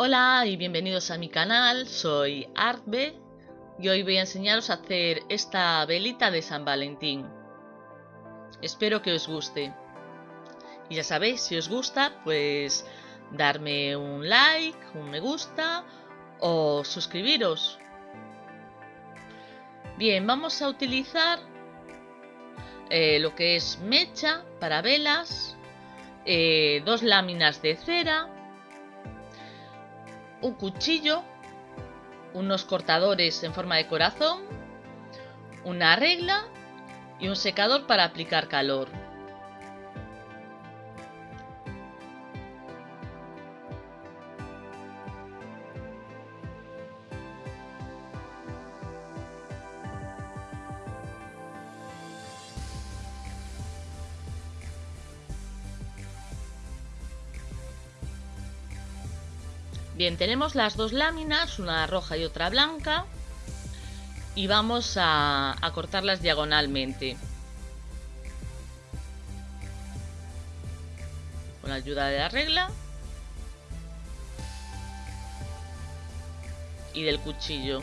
Hola y bienvenidos a mi canal, soy Artbe y hoy voy a enseñaros a hacer esta velita de San Valentín. Espero que os guste. Y ya sabéis, si os gusta, pues darme un like, un me gusta o suscribiros. Bien, vamos a utilizar eh, lo que es mecha para velas, eh, dos láminas de cera, un cuchillo, unos cortadores en forma de corazón, una regla y un secador para aplicar calor. Bien, tenemos las dos láminas, una roja y otra blanca. Y vamos a, cortarlas diagonalmente. Con la ayuda de la regla. Y del cuchillo.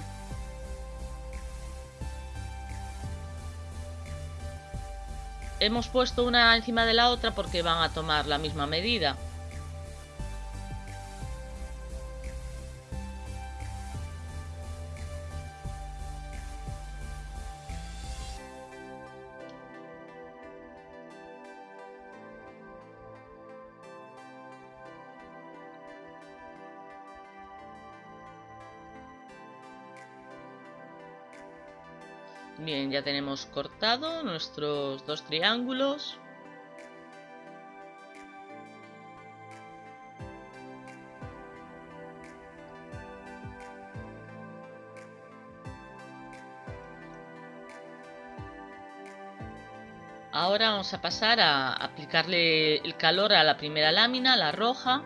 Hemos puesto una encima de la otra porque van a tomar la misma medida. Bien, ya tenemos cortado nuestros dos triángulos. Ahora vamos a pasar a aplicarle el calor a la primera lámina, la roja,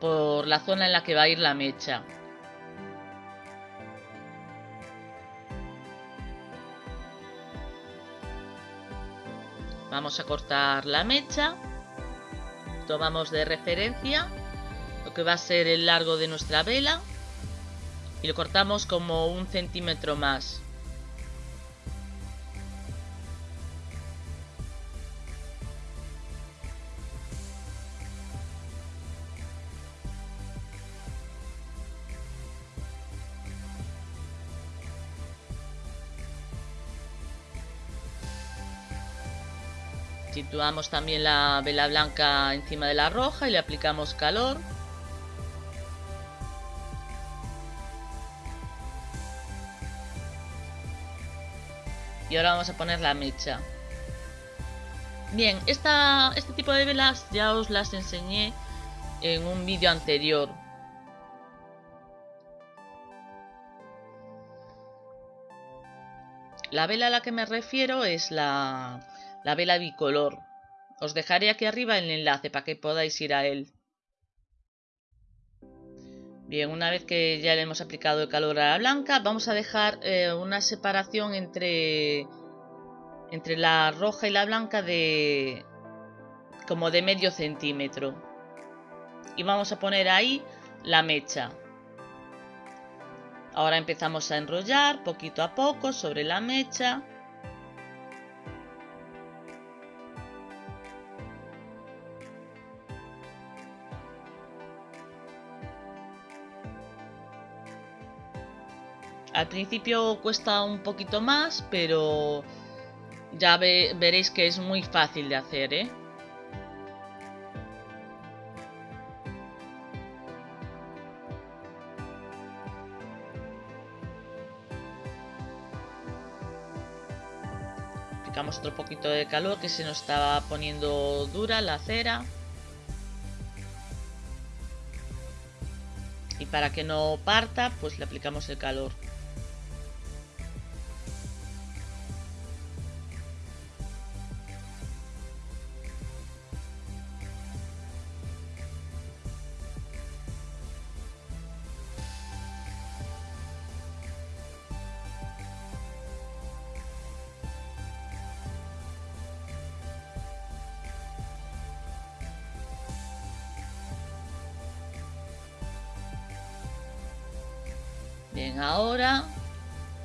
por la zona en la que va a ir la mecha. Vamos a cortar la mecha. Tomamos de referencia lo que va a ser el largo de nuestra vela y lo cortamos como un centímetro más. Situamos también la vela blanca encima de la roja y le aplicamos calor. Y ahora vamos a poner la mecha. Bien, esta, este tipo de velas ya os las enseñé en un vídeo anterior. La vela a la que me refiero es la, la vela bicolor. Os dejaré aquí arriba el enlace para que podáis ir a él. Bien, una vez que ya le hemos aplicado el calor a la blanca, vamos a dejar eh, una separación entre, entre la roja y la blanca de como de medio centímetro. Y vamos a poner ahí la mecha. Ahora empezamos a enrollar poquito a poco sobre la mecha. Al principio cuesta un poquito más, pero ya veréis que es muy fácil de hacer, ¿eh? Aplicamos otro poquito de calor que se nos estaba poniendo dura la cera. Y para que no parta, pues le aplicamos el calor. Bien, ahora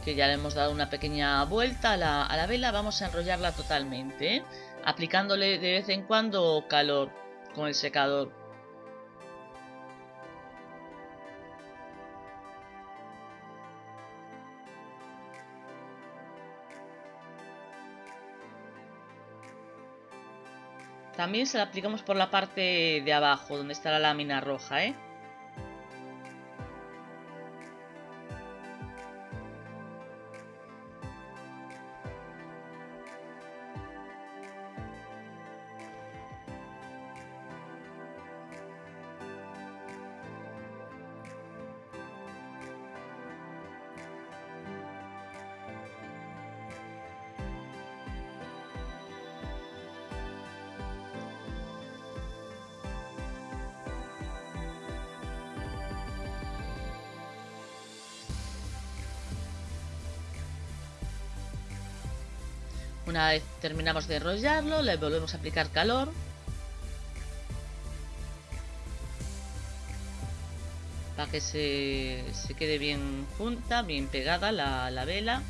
que ya le hemos dado una pequeña vuelta a la, vela, vamos a enrollarla totalmente, ¿eh? aplicándole de vez en cuando calor con el secador. También se la aplicamos por la parte de abajo, donde está la lámina roja, ¿eh? Una vez terminamos de enrollarlo, le volvemos a aplicar calor. Para que se, quede bien junta, bien pegada la, la vela.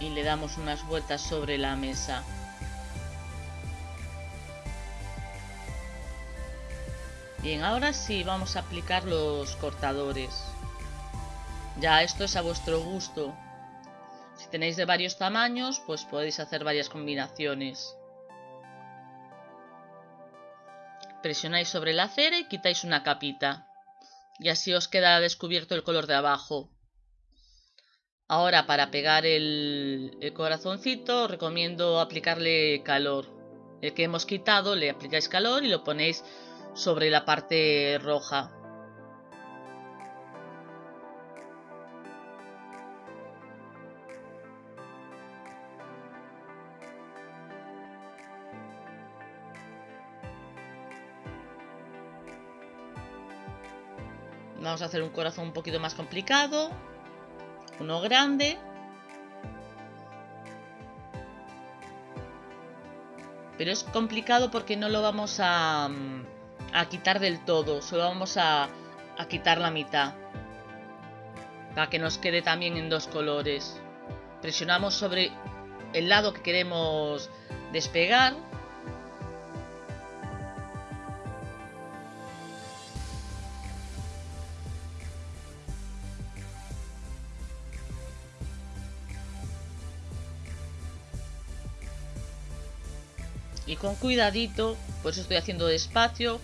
y le damos unas vueltas sobre la mesa. Bien, ahora sí vamos a aplicar los cortadores. Ya esto es a vuestro gusto. Si tenéis de varios tamaños, pues podéis hacer varias combinaciones. Presionáis sobre la cera y quitáis una capita. Y así os queda descubierto el color de abajo. Ahora para pegar el, el corazoncito recomiendo aplicarle calor. El que hemos quitado le aplicáis calor y lo ponéis sobre la parte roja. Vamos a hacer un corazón un poquito más complicado. Uno grande. Pero es complicado porque no lo vamos a, mm, a quitar del todo, solo vamos a, a quitar la mitad. Para que nos quede también en dos colores. Presionamos sobre el lado que queremos despegar. Y con cuidadito, por eso estoy haciendo despacio,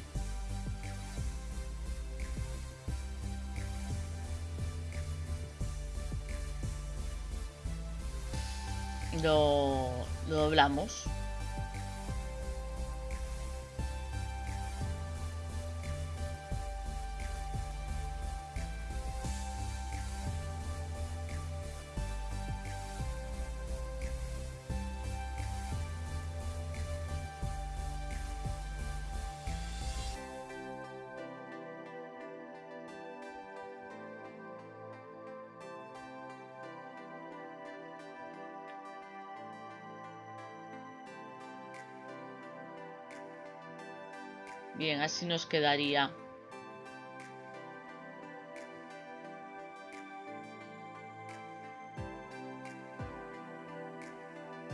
lo, doblamos. Bien, así nos quedaría.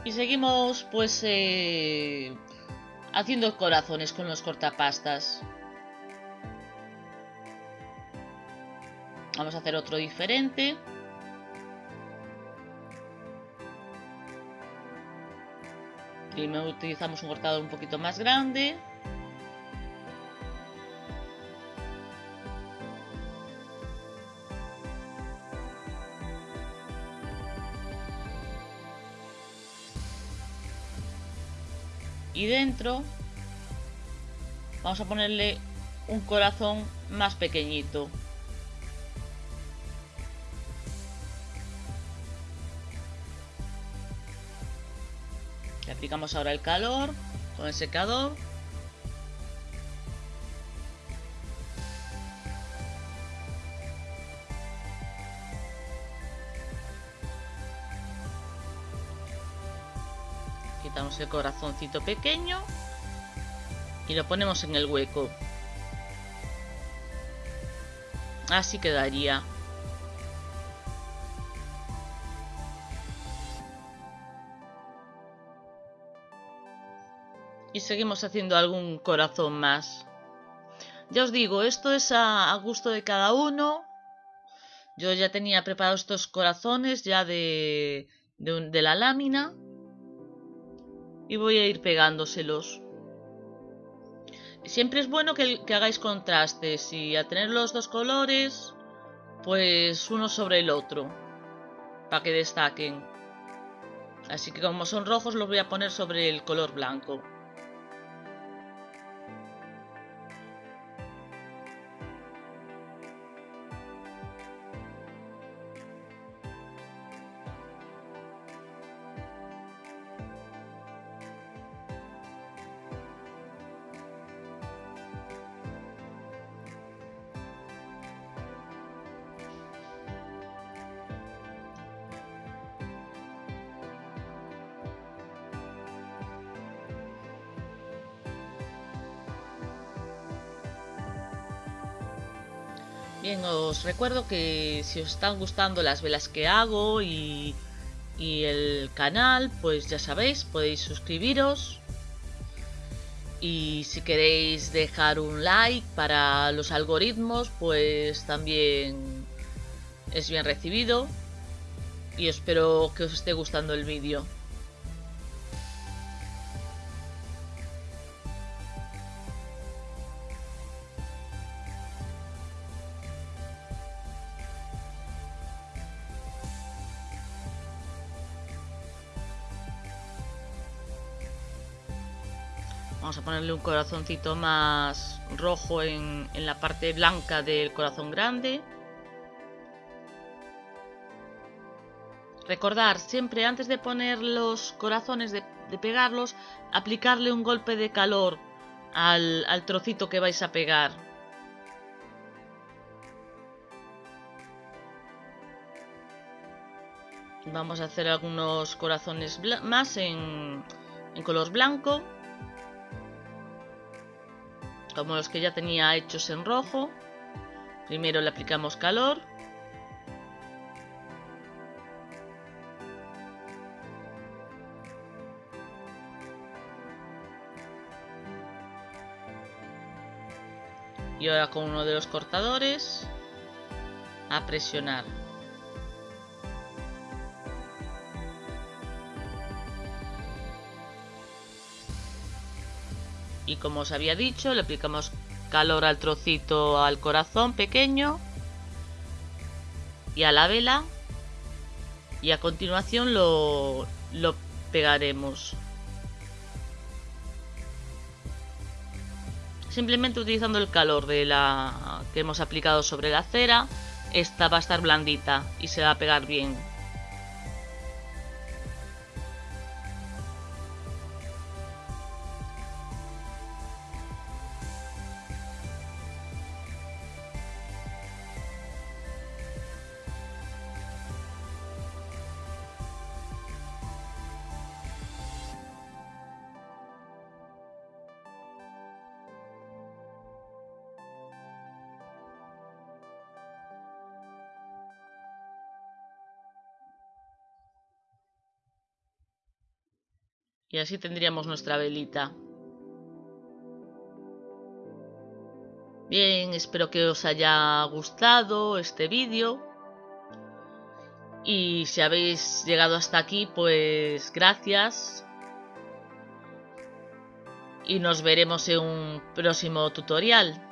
Y seguimos pues eh, haciendo corazones con los cortapastas. Vamos a hacer otro diferente. Primero utilizamos un cortador un poquito más grande. Y dentro vamos a ponerle un corazón más pequeñito. Le aplicamos ahora el calor con el secador quitamos el corazoncito pequeño y lo ponemos en el hueco. Así quedaría. Y seguimos haciendo algún corazón más. Ya os digo, esto es a, gusto de cada uno. Yo ya tenía preparados estos corazones ya de, de, la lámina. Y voy a ir pegándoselos. Siempre es bueno que, hagáis contrastes y a tener los dos colores, pues uno sobre el otro, para que destaquen. Así que como son rojos los voy a poner sobre el color blanco. Bien, os recuerdo que si os están gustando las velas que hago y, el canal, pues ya sabéis, podéis suscribiros. Y si queréis dejar un like para los algoritmos, pues también es bien recibido. Y espero que os esté gustando el vídeo. Ponerle un corazoncito más rojo en, la parte blanca del corazón grande. Recordar siempre antes de poner los corazones, de, pegarlos, aplicarle un golpe de calor al, al trocito que vais a pegar. Vamos a hacer algunos corazones más en, en color blanco como los que ya tenía hechos en rojo. Primero le aplicamos calor. Y ahora con uno de los cortadores a presionar. Y como os había dicho le aplicamos calor al trocito al corazón pequeño y a la vela. Y a continuación lo, lo pegaremos. Simplemente utilizando el calor de la que hemos aplicado sobre la cera esta va a estar blandita y se va a pegar bien Y así tendríamos nuestra velita. Bien, espero que os haya gustado este vídeo. Y si habéis llegado hasta aquí, pues gracias. Y nos veremos en un próximo tutorial.